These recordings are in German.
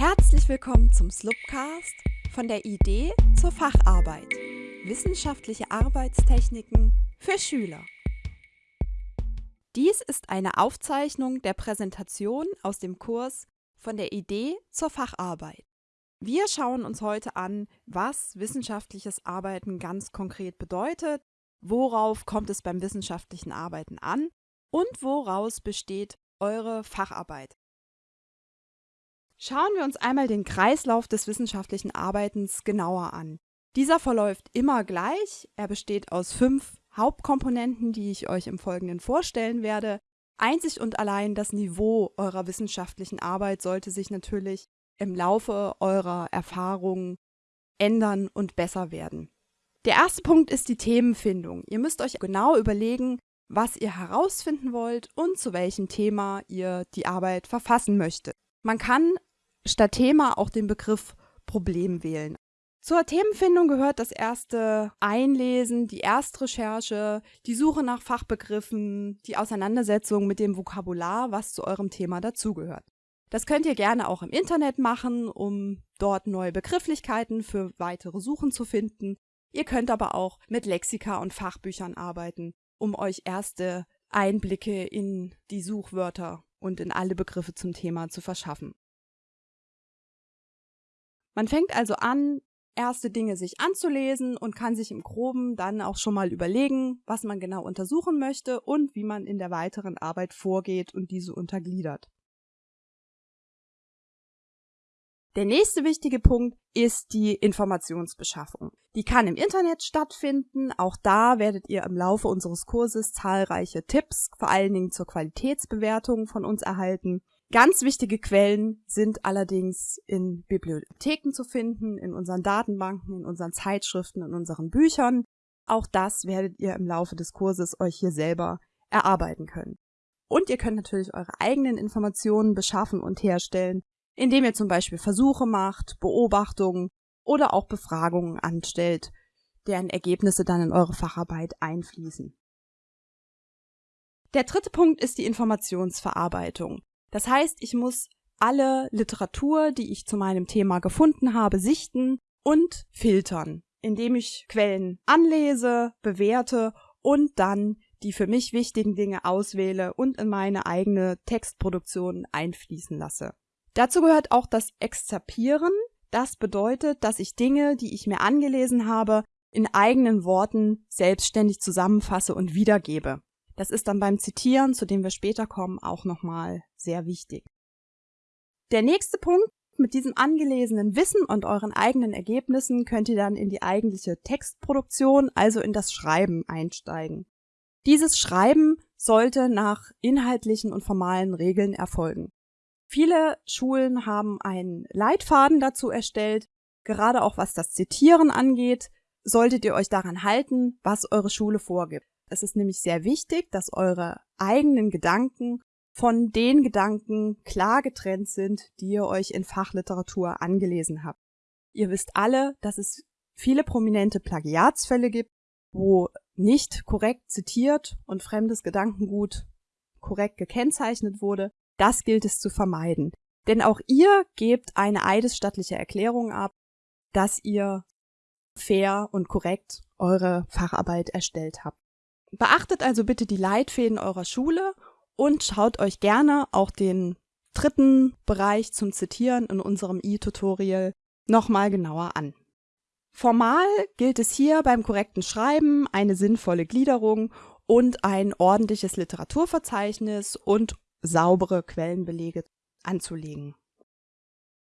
Herzlich willkommen zum Slupcast von der Idee zur Facharbeit. Wissenschaftliche Arbeitstechniken für Schüler. Dies ist eine Aufzeichnung der Präsentation aus dem Kurs von der Idee zur Facharbeit. Wir schauen uns heute an, was wissenschaftliches Arbeiten ganz konkret bedeutet, worauf kommt es beim wissenschaftlichen Arbeiten an und woraus besteht eure Facharbeit. Schauen wir uns einmal den Kreislauf des wissenschaftlichen Arbeitens genauer an. Dieser verläuft immer gleich. Er besteht aus fünf Hauptkomponenten, die ich euch im Folgenden vorstellen werde. Einzig und allein das Niveau eurer wissenschaftlichen Arbeit sollte sich natürlich im Laufe eurer Erfahrungen ändern und besser werden. Der erste Punkt ist die Themenfindung. Ihr müsst euch genau überlegen, was ihr herausfinden wollt und zu welchem Thema ihr die Arbeit verfassen möchtet. Man kann statt Thema auch den Begriff Problem wählen. Zur Themenfindung gehört das erste Einlesen, die Erstrecherche, die Suche nach Fachbegriffen, die Auseinandersetzung mit dem Vokabular, was zu eurem Thema dazugehört. Das könnt ihr gerne auch im Internet machen, um dort neue Begrifflichkeiten für weitere Suchen zu finden. Ihr könnt aber auch mit Lexika und Fachbüchern arbeiten, um euch erste Einblicke in die Suchwörter und in alle Begriffe zum Thema zu verschaffen. Man fängt also an, erste Dinge sich anzulesen und kann sich im Groben dann auch schon mal überlegen, was man genau untersuchen möchte und wie man in der weiteren Arbeit vorgeht und diese untergliedert. Der nächste wichtige Punkt ist die Informationsbeschaffung. Die kann im Internet stattfinden. Auch da werdet ihr im Laufe unseres Kurses zahlreiche Tipps, vor allen Dingen zur Qualitätsbewertung von uns erhalten. Ganz wichtige Quellen sind allerdings in Bibliotheken zu finden, in unseren Datenbanken, in unseren Zeitschriften, in unseren Büchern. Auch das werdet ihr im Laufe des Kurses euch hier selber erarbeiten können. Und ihr könnt natürlich eure eigenen Informationen beschaffen und herstellen, indem ihr zum Beispiel Versuche macht, Beobachtungen oder auch Befragungen anstellt, deren Ergebnisse dann in eure Facharbeit einfließen. Der dritte Punkt ist die Informationsverarbeitung. Das heißt, ich muss alle Literatur, die ich zu meinem Thema gefunden habe, sichten und filtern, indem ich Quellen anlese, bewerte und dann die für mich wichtigen Dinge auswähle und in meine eigene Textproduktion einfließen lasse. Dazu gehört auch das Exzerpieren. Das bedeutet, dass ich Dinge, die ich mir angelesen habe, in eigenen Worten selbstständig zusammenfasse und wiedergebe. Das ist dann beim Zitieren, zu dem wir später kommen, auch nochmal sehr wichtig. Der nächste Punkt, mit diesem angelesenen Wissen und euren eigenen Ergebnissen könnt ihr dann in die eigentliche Textproduktion, also in das Schreiben einsteigen. Dieses Schreiben sollte nach inhaltlichen und formalen Regeln erfolgen. Viele Schulen haben einen Leitfaden dazu erstellt, gerade auch was das Zitieren angeht, solltet ihr euch daran halten, was eure Schule vorgibt. Es ist nämlich sehr wichtig, dass eure eigenen Gedanken von den Gedanken klar getrennt sind, die ihr euch in Fachliteratur angelesen habt. Ihr wisst alle, dass es viele prominente Plagiatsfälle gibt, wo nicht korrekt zitiert und fremdes Gedankengut korrekt gekennzeichnet wurde. Das gilt es zu vermeiden. Denn auch ihr gebt eine eidesstattliche Erklärung ab, dass ihr fair und korrekt eure Facharbeit erstellt habt. Beachtet also bitte die Leitfäden eurer Schule und schaut euch gerne auch den dritten Bereich zum Zitieren in unserem e-Tutorial nochmal genauer an. Formal gilt es hier beim korrekten Schreiben eine sinnvolle Gliederung und ein ordentliches Literaturverzeichnis und saubere Quellenbelege anzulegen.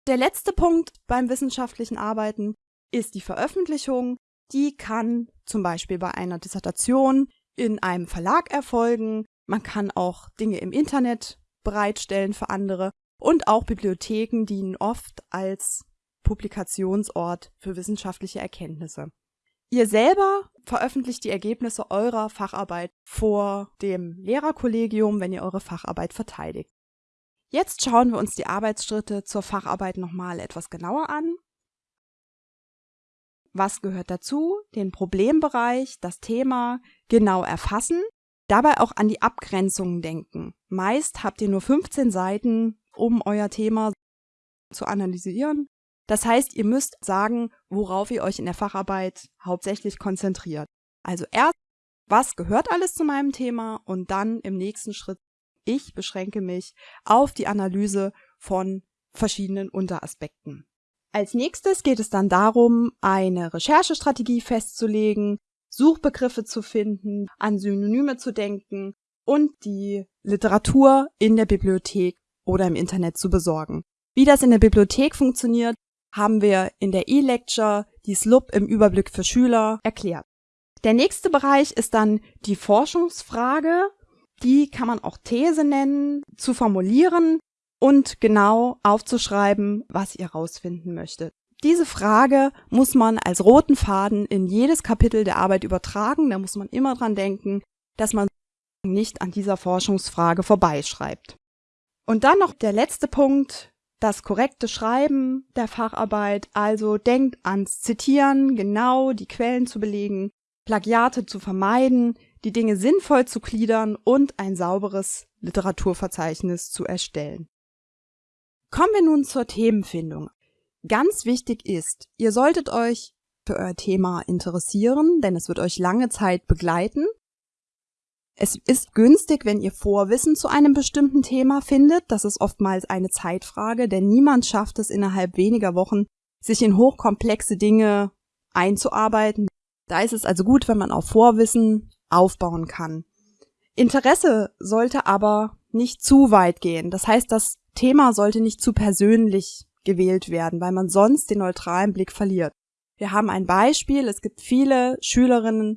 Der letzte Punkt beim wissenschaftlichen Arbeiten ist die Veröffentlichung. Die kann zum Beispiel bei einer Dissertation in einem Verlag erfolgen. Man kann auch Dinge im Internet bereitstellen für andere und auch Bibliotheken dienen oft als Publikationsort für wissenschaftliche Erkenntnisse. Ihr selber veröffentlicht die Ergebnisse eurer Facharbeit vor dem Lehrerkollegium, wenn ihr eure Facharbeit verteidigt. Jetzt schauen wir uns die Arbeitsschritte zur Facharbeit nochmal etwas genauer an. Was gehört dazu? Den Problembereich, das Thema genau erfassen, dabei auch an die Abgrenzungen denken. Meist habt ihr nur 15 Seiten, um euer Thema zu analysieren. Das heißt, ihr müsst sagen, worauf ihr euch in der Facharbeit hauptsächlich konzentriert. Also erst, was gehört alles zu meinem Thema und dann im nächsten Schritt, ich beschränke mich auf die Analyse von verschiedenen Unteraspekten. Als nächstes geht es dann darum, eine Recherchestrategie festzulegen, Suchbegriffe zu finden, an Synonyme zu denken und die Literatur in der Bibliothek oder im Internet zu besorgen. Wie das in der Bibliothek funktioniert, haben wir in der E-Lecture die SLUB im Überblick für Schüler erklärt. Der nächste Bereich ist dann die Forschungsfrage. Die kann man auch These nennen, zu formulieren und genau aufzuschreiben, was ihr rausfinden möchtet. Diese Frage muss man als roten Faden in jedes Kapitel der Arbeit übertragen. Da muss man immer dran denken, dass man nicht an dieser Forschungsfrage vorbeischreibt. Und dann noch der letzte Punkt, das korrekte Schreiben der Facharbeit. Also denkt ans Zitieren, genau die Quellen zu belegen, Plagiate zu vermeiden, die Dinge sinnvoll zu gliedern und ein sauberes Literaturverzeichnis zu erstellen. Kommen wir nun zur Themenfindung. Ganz wichtig ist, ihr solltet euch für euer Thema interessieren, denn es wird euch lange Zeit begleiten. Es ist günstig, wenn ihr Vorwissen zu einem bestimmten Thema findet. Das ist oftmals eine Zeitfrage, denn niemand schafft es innerhalb weniger Wochen, sich in hochkomplexe Dinge einzuarbeiten. Da ist es also gut, wenn man auf Vorwissen aufbauen kann. Interesse sollte aber nicht zu weit gehen. Das heißt, das Thema sollte nicht zu persönlich gewählt werden, weil man sonst den neutralen Blick verliert. Wir haben ein Beispiel. Es gibt viele Schülerinnen,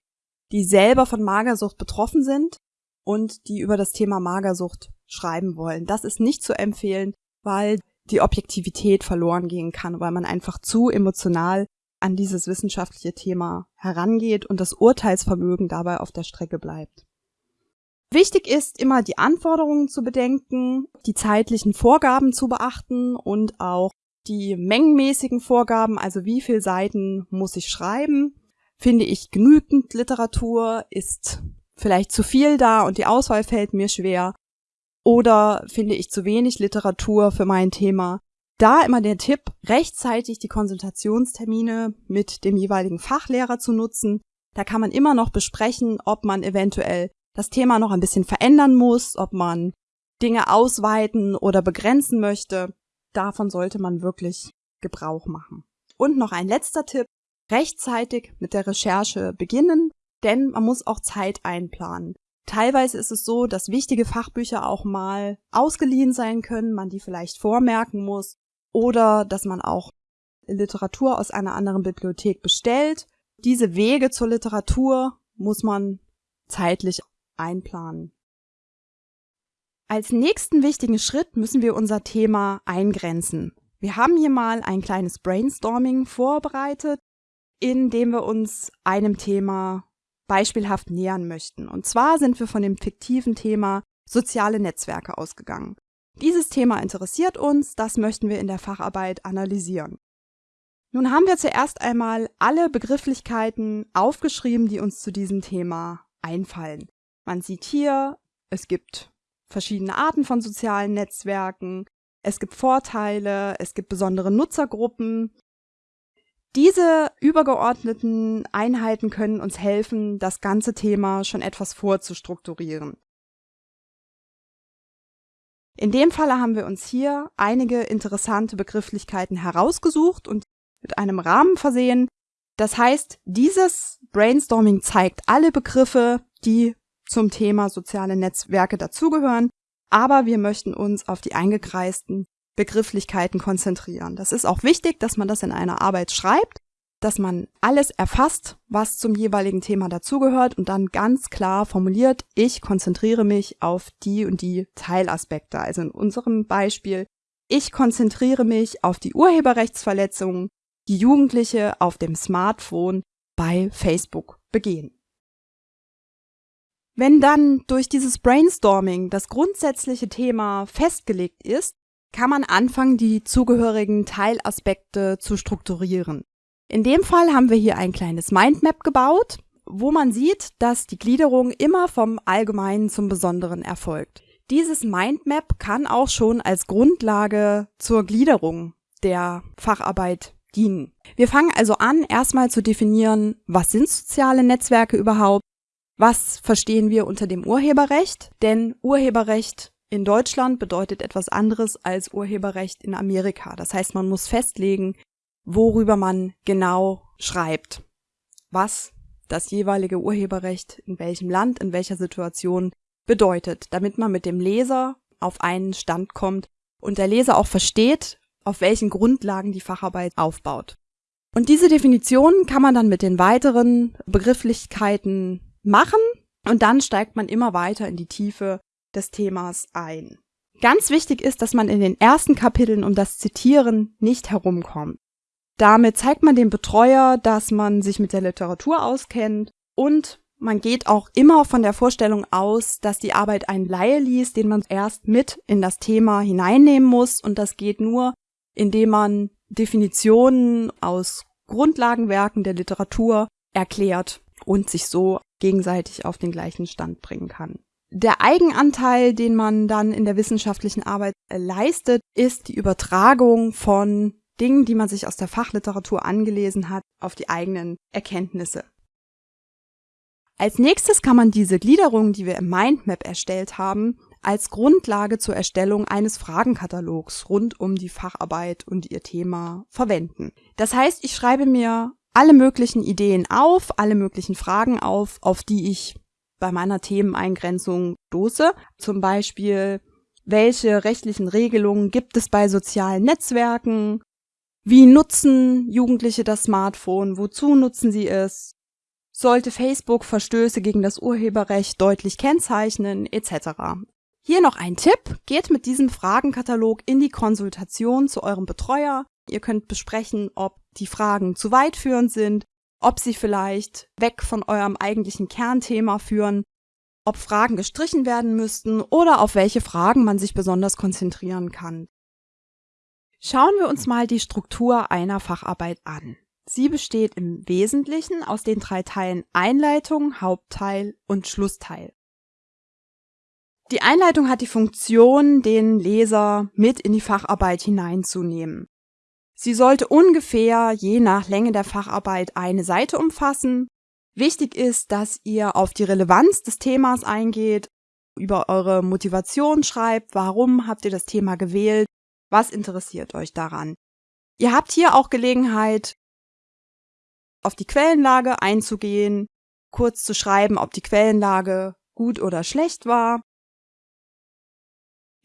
die selber von Magersucht betroffen sind und die über das Thema Magersucht schreiben wollen. Das ist nicht zu empfehlen, weil die Objektivität verloren gehen kann, weil man einfach zu emotional an dieses wissenschaftliche Thema herangeht und das Urteilsvermögen dabei auf der Strecke bleibt. Wichtig ist immer die Anforderungen zu bedenken, die zeitlichen Vorgaben zu beachten und auch die mengenmäßigen Vorgaben, also wie viel Seiten muss ich schreiben. Finde ich genügend Literatur? Ist vielleicht zu viel da und die Auswahl fällt mir schwer? Oder finde ich zu wenig Literatur für mein Thema? Da immer der Tipp, rechtzeitig die Konsultationstermine mit dem jeweiligen Fachlehrer zu nutzen. Da kann man immer noch besprechen, ob man eventuell das Thema noch ein bisschen verändern muss, ob man Dinge ausweiten oder begrenzen möchte. Davon sollte man wirklich Gebrauch machen. Und noch ein letzter Tipp, rechtzeitig mit der Recherche beginnen, denn man muss auch Zeit einplanen. Teilweise ist es so, dass wichtige Fachbücher auch mal ausgeliehen sein können, man die vielleicht vormerken muss oder dass man auch Literatur aus einer anderen Bibliothek bestellt. Diese Wege zur Literatur muss man zeitlich einplanen. Als nächsten wichtigen Schritt müssen wir unser Thema eingrenzen. Wir haben hier mal ein kleines Brainstorming vorbereitet, in dem wir uns einem Thema beispielhaft nähern möchten. Und zwar sind wir von dem fiktiven Thema soziale Netzwerke ausgegangen. Dieses Thema interessiert uns, das möchten wir in der Facharbeit analysieren. Nun haben wir zuerst einmal alle Begrifflichkeiten aufgeschrieben, die uns zu diesem Thema einfallen. Man sieht hier, es gibt verschiedene Arten von sozialen Netzwerken, es gibt Vorteile, es gibt besondere Nutzergruppen. Diese übergeordneten Einheiten können uns helfen, das ganze Thema schon etwas vorzustrukturieren. In dem Falle haben wir uns hier einige interessante Begrifflichkeiten herausgesucht und mit einem Rahmen versehen. Das heißt, dieses Brainstorming zeigt alle Begriffe, die zum Thema soziale Netzwerke dazugehören, aber wir möchten uns auf die eingekreisten Begrifflichkeiten konzentrieren. Das ist auch wichtig, dass man das in einer Arbeit schreibt, dass man alles erfasst, was zum jeweiligen Thema dazugehört und dann ganz klar formuliert, ich konzentriere mich auf die und die Teilaspekte. Also in unserem Beispiel, ich konzentriere mich auf die Urheberrechtsverletzungen, die Jugendliche auf dem Smartphone bei Facebook begehen. Wenn dann durch dieses Brainstorming das grundsätzliche Thema festgelegt ist, kann man anfangen, die zugehörigen Teilaspekte zu strukturieren. In dem Fall haben wir hier ein kleines Mindmap gebaut, wo man sieht, dass die Gliederung immer vom Allgemeinen zum Besonderen erfolgt. Dieses Mindmap kann auch schon als Grundlage zur Gliederung der Facharbeit dienen. Wir fangen also an, erstmal zu definieren, was sind soziale Netzwerke überhaupt? Was verstehen wir unter dem Urheberrecht? Denn Urheberrecht in Deutschland bedeutet etwas anderes als Urheberrecht in Amerika. Das heißt, man muss festlegen, worüber man genau schreibt, was das jeweilige Urheberrecht in welchem Land, in welcher Situation bedeutet, damit man mit dem Leser auf einen Stand kommt und der Leser auch versteht, auf welchen Grundlagen die Facharbeit aufbaut. Und diese Definition kann man dann mit den weiteren Begrifflichkeiten machen und dann steigt man immer weiter in die Tiefe des Themas ein. Ganz wichtig ist, dass man in den ersten Kapiteln um das Zitieren nicht herumkommt. Damit zeigt man dem Betreuer, dass man sich mit der Literatur auskennt und man geht auch immer von der Vorstellung aus, dass die Arbeit ein Laie liest, den man erst mit in das Thema hineinnehmen muss und das geht nur, indem man Definitionen aus Grundlagenwerken der Literatur erklärt und sich so gegenseitig auf den gleichen Stand bringen kann. Der Eigenanteil, den man dann in der wissenschaftlichen Arbeit leistet, ist die Übertragung von Dingen, die man sich aus der Fachliteratur angelesen hat, auf die eigenen Erkenntnisse. Als nächstes kann man diese Gliederung, die wir im Mindmap erstellt haben, als Grundlage zur Erstellung eines Fragenkatalogs rund um die Facharbeit und ihr Thema verwenden. Das heißt, ich schreibe mir alle möglichen Ideen auf, alle möglichen Fragen auf, auf die ich bei meiner Themeneingrenzung stoße. Zum Beispiel, welche rechtlichen Regelungen gibt es bei sozialen Netzwerken? Wie nutzen Jugendliche das Smartphone? Wozu nutzen sie es? Sollte Facebook Verstöße gegen das Urheberrecht deutlich kennzeichnen, etc. Hier noch ein Tipp. Geht mit diesem Fragenkatalog in die Konsultation zu eurem Betreuer. Ihr könnt besprechen, ob die Fragen zu weit führend sind, ob sie vielleicht weg von eurem eigentlichen Kernthema führen, ob Fragen gestrichen werden müssten oder auf welche Fragen man sich besonders konzentrieren kann. Schauen wir uns mal die Struktur einer Facharbeit an. Sie besteht im Wesentlichen aus den drei Teilen Einleitung, Hauptteil und Schlussteil. Die Einleitung hat die Funktion, den Leser mit in die Facharbeit hineinzunehmen. Sie sollte ungefähr je nach Länge der Facharbeit eine Seite umfassen. Wichtig ist, dass ihr auf die Relevanz des Themas eingeht, über eure Motivation schreibt, warum habt ihr das Thema gewählt, was interessiert euch daran. Ihr habt hier auch Gelegenheit, auf die Quellenlage einzugehen, kurz zu schreiben, ob die Quellenlage gut oder schlecht war,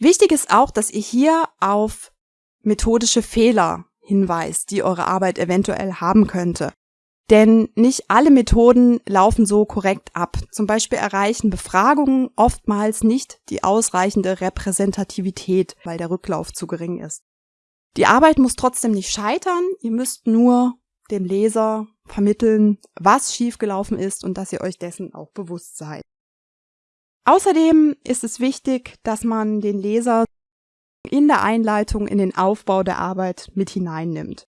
Wichtig ist auch, dass ihr hier auf methodische Fehler hinweist, die eure Arbeit eventuell haben könnte. Denn nicht alle Methoden laufen so korrekt ab. Zum Beispiel erreichen Befragungen oftmals nicht die ausreichende Repräsentativität, weil der Rücklauf zu gering ist. Die Arbeit muss trotzdem nicht scheitern. Ihr müsst nur dem Leser vermitteln, was schiefgelaufen ist und dass ihr euch dessen auch bewusst seid. Außerdem ist es wichtig, dass man den Leser in der Einleitung in den Aufbau der Arbeit mit hineinnimmt.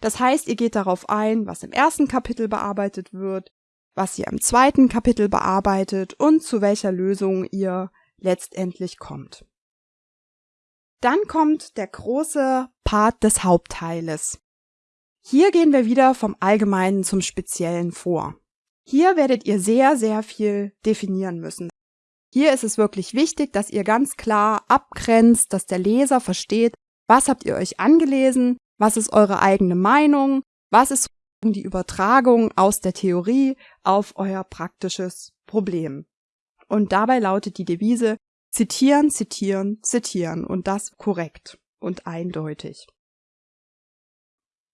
Das heißt, ihr geht darauf ein, was im ersten Kapitel bearbeitet wird, was ihr im zweiten Kapitel bearbeitet und zu welcher Lösung ihr letztendlich kommt. Dann kommt der große Part des Hauptteiles. Hier gehen wir wieder vom Allgemeinen zum Speziellen vor. Hier werdet ihr sehr, sehr viel definieren müssen. Hier ist es wirklich wichtig, dass ihr ganz klar abgrenzt, dass der Leser versteht, was habt ihr euch angelesen, was ist eure eigene Meinung, was ist die Übertragung aus der Theorie auf euer praktisches Problem. Und dabei lautet die Devise zitieren, zitieren, zitieren und das korrekt und eindeutig.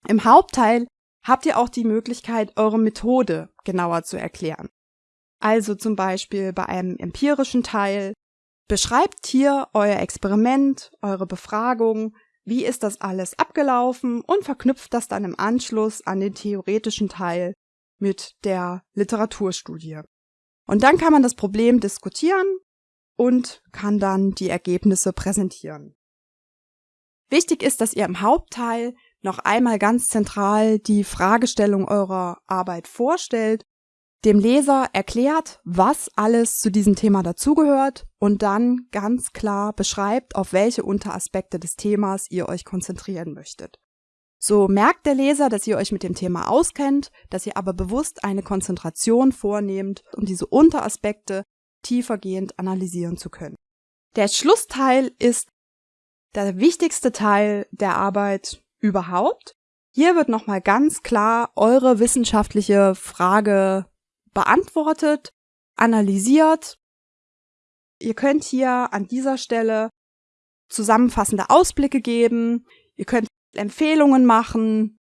Im Hauptteil habt ihr auch die Möglichkeit, eure Methode genauer zu erklären. Also zum Beispiel bei einem empirischen Teil. Beschreibt hier euer Experiment, eure Befragung, wie ist das alles abgelaufen und verknüpft das dann im Anschluss an den theoretischen Teil mit der Literaturstudie. Und dann kann man das Problem diskutieren und kann dann die Ergebnisse präsentieren. Wichtig ist, dass ihr im Hauptteil noch einmal ganz zentral die Fragestellung eurer Arbeit vorstellt dem Leser erklärt, was alles zu diesem Thema dazugehört und dann ganz klar beschreibt, auf welche Unteraspekte des Themas ihr euch konzentrieren möchtet. So merkt der Leser, dass ihr euch mit dem Thema auskennt, dass ihr aber bewusst eine Konzentration vornehmt, um diese Unteraspekte tiefergehend analysieren zu können. Der Schlussteil ist der wichtigste Teil der Arbeit überhaupt. Hier wird nochmal ganz klar eure wissenschaftliche Frage beantwortet, analysiert. Ihr könnt hier an dieser Stelle zusammenfassende Ausblicke geben. Ihr könnt Empfehlungen machen.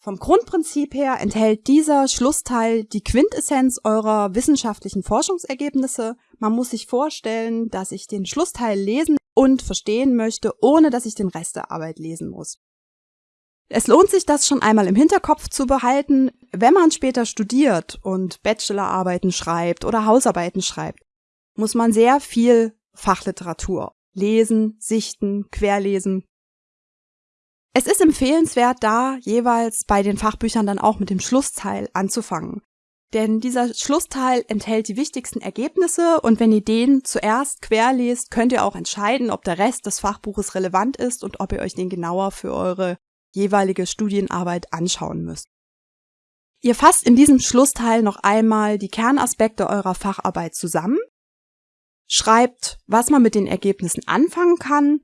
Vom Grundprinzip her enthält dieser Schlussteil die Quintessenz eurer wissenschaftlichen Forschungsergebnisse. Man muss sich vorstellen, dass ich den Schlussteil lesen und verstehen möchte, ohne dass ich den Rest der Arbeit lesen muss. Es lohnt sich, das schon einmal im Hinterkopf zu behalten, wenn man später studiert und Bachelorarbeiten schreibt oder Hausarbeiten schreibt, muss man sehr viel Fachliteratur lesen, sichten, querlesen. Es ist empfehlenswert, da jeweils bei den Fachbüchern dann auch mit dem Schlussteil anzufangen. Denn dieser Schlussteil enthält die wichtigsten Ergebnisse und wenn ihr den zuerst querlest, könnt ihr auch entscheiden, ob der Rest des Fachbuches relevant ist und ob ihr euch den genauer für eure jeweilige Studienarbeit anschauen müsst. Ihr fasst in diesem Schlussteil noch einmal die Kernaspekte eurer Facharbeit zusammen, schreibt, was man mit den Ergebnissen anfangen kann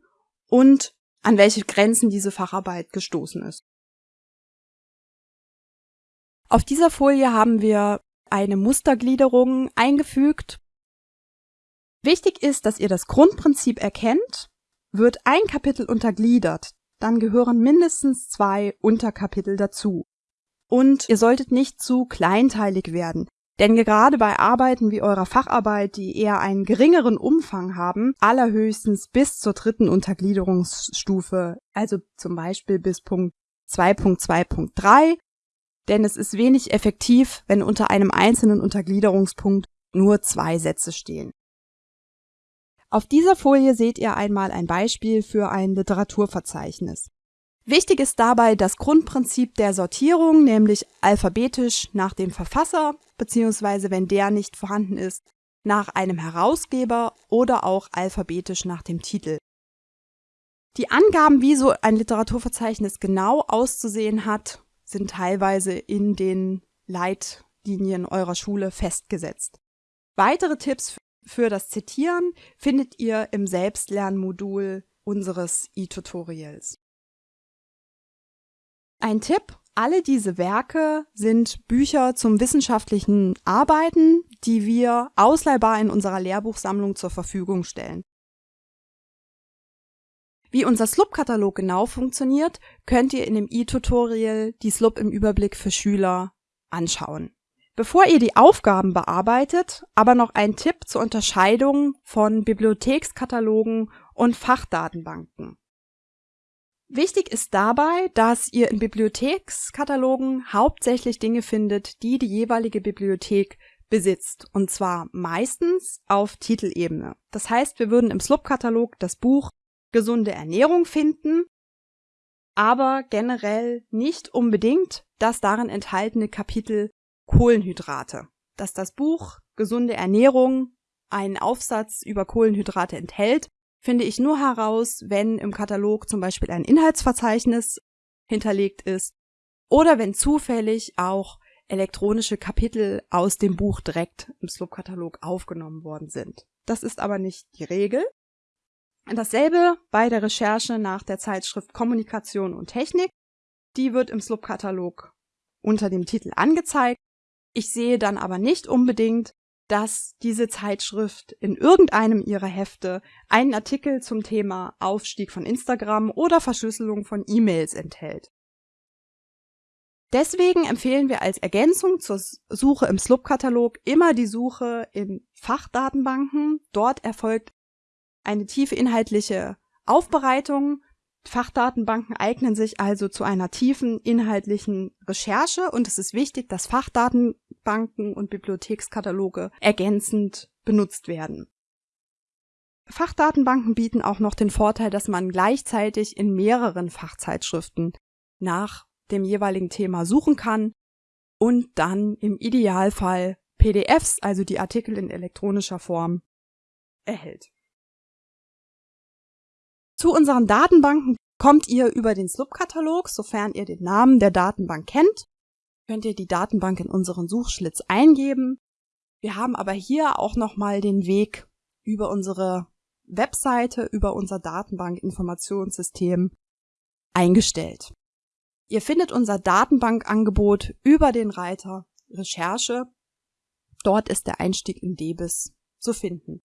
und an welche Grenzen diese Facharbeit gestoßen ist. Auf dieser Folie haben wir eine Mustergliederung eingefügt. Wichtig ist, dass ihr das Grundprinzip erkennt. Wird ein Kapitel untergliedert, dann gehören mindestens zwei Unterkapitel dazu. Und ihr solltet nicht zu kleinteilig werden. Denn gerade bei Arbeiten wie eurer Facharbeit, die eher einen geringeren Umfang haben, allerhöchstens bis zur dritten Untergliederungsstufe, also zum Beispiel bis Punkt 2.2.3, denn es ist wenig effektiv, wenn unter einem einzelnen Untergliederungspunkt nur zwei Sätze stehen. Auf dieser Folie seht ihr einmal ein Beispiel für ein Literaturverzeichnis. Wichtig ist dabei das Grundprinzip der Sortierung, nämlich alphabetisch nach dem Verfasser, beziehungsweise wenn der nicht vorhanden ist, nach einem Herausgeber oder auch alphabetisch nach dem Titel. Die Angaben, wie so ein Literaturverzeichnis genau auszusehen hat, sind teilweise in den Leitlinien eurer Schule festgesetzt. Weitere Tipps für das Zitieren findet ihr im Selbstlernmodul unseres e-Tutorials. Ein Tipp, alle diese Werke sind Bücher zum wissenschaftlichen Arbeiten, die wir ausleihbar in unserer Lehrbuchsammlung zur Verfügung stellen. Wie unser SLUB-Katalog genau funktioniert, könnt ihr in dem e-Tutorial die SLUB im Überblick für Schüler anschauen. Bevor ihr die Aufgaben bearbeitet, aber noch ein Tipp zur Unterscheidung von Bibliothekskatalogen und Fachdatenbanken. Wichtig ist dabei, dass ihr in Bibliothekskatalogen hauptsächlich Dinge findet, die die jeweilige Bibliothek besitzt, und zwar meistens auf Titelebene. Das heißt, wir würden im SLUB-Katalog das Buch Gesunde Ernährung finden, aber generell nicht unbedingt das darin enthaltene Kapitel Kohlenhydrate. Dass das Buch Gesunde Ernährung einen Aufsatz über Kohlenhydrate enthält, finde ich nur heraus, wenn im Katalog zum Beispiel ein Inhaltsverzeichnis hinterlegt ist oder wenn zufällig auch elektronische Kapitel aus dem Buch direkt im Slope-Katalog aufgenommen worden sind. Das ist aber nicht die Regel. Dasselbe bei der Recherche nach der Zeitschrift Kommunikation und Technik. Die wird im Slope-Katalog unter dem Titel angezeigt ich sehe dann aber nicht unbedingt, dass diese Zeitschrift in irgendeinem ihrer Hefte einen Artikel zum Thema Aufstieg von Instagram oder Verschlüsselung von E-Mails enthält. Deswegen empfehlen wir als Ergänzung zur Suche im SLUB-Katalog immer die Suche in Fachdatenbanken. Dort erfolgt eine tiefe inhaltliche Aufbereitung Fachdatenbanken eignen sich also zu einer tiefen inhaltlichen Recherche und es ist wichtig, dass Fachdatenbanken und Bibliothekskataloge ergänzend benutzt werden. Fachdatenbanken bieten auch noch den Vorteil, dass man gleichzeitig in mehreren Fachzeitschriften nach dem jeweiligen Thema suchen kann und dann im Idealfall PDFs, also die Artikel in elektronischer Form, erhält. Zu unseren Datenbanken Kommt ihr über den SLUB-Katalog, sofern ihr den Namen der Datenbank kennt, könnt ihr die Datenbank in unseren Suchschlitz eingeben. Wir haben aber hier auch nochmal den Weg über unsere Webseite, über unser Datenbank-Informationssystem eingestellt. Ihr findet unser Datenbankangebot über den Reiter Recherche. Dort ist der Einstieg in DBIS zu finden.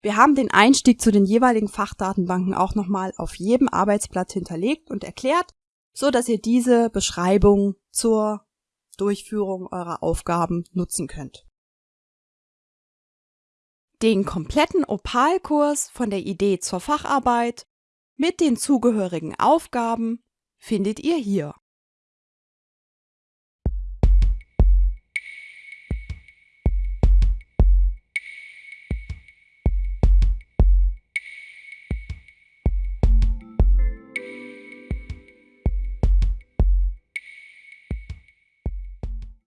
Wir haben den Einstieg zu den jeweiligen Fachdatenbanken auch nochmal auf jedem Arbeitsblatt hinterlegt und erklärt, so dass ihr diese Beschreibung zur Durchführung eurer Aufgaben nutzen könnt. Den kompletten Opalkurs von der Idee zur Facharbeit mit den zugehörigen Aufgaben findet ihr hier.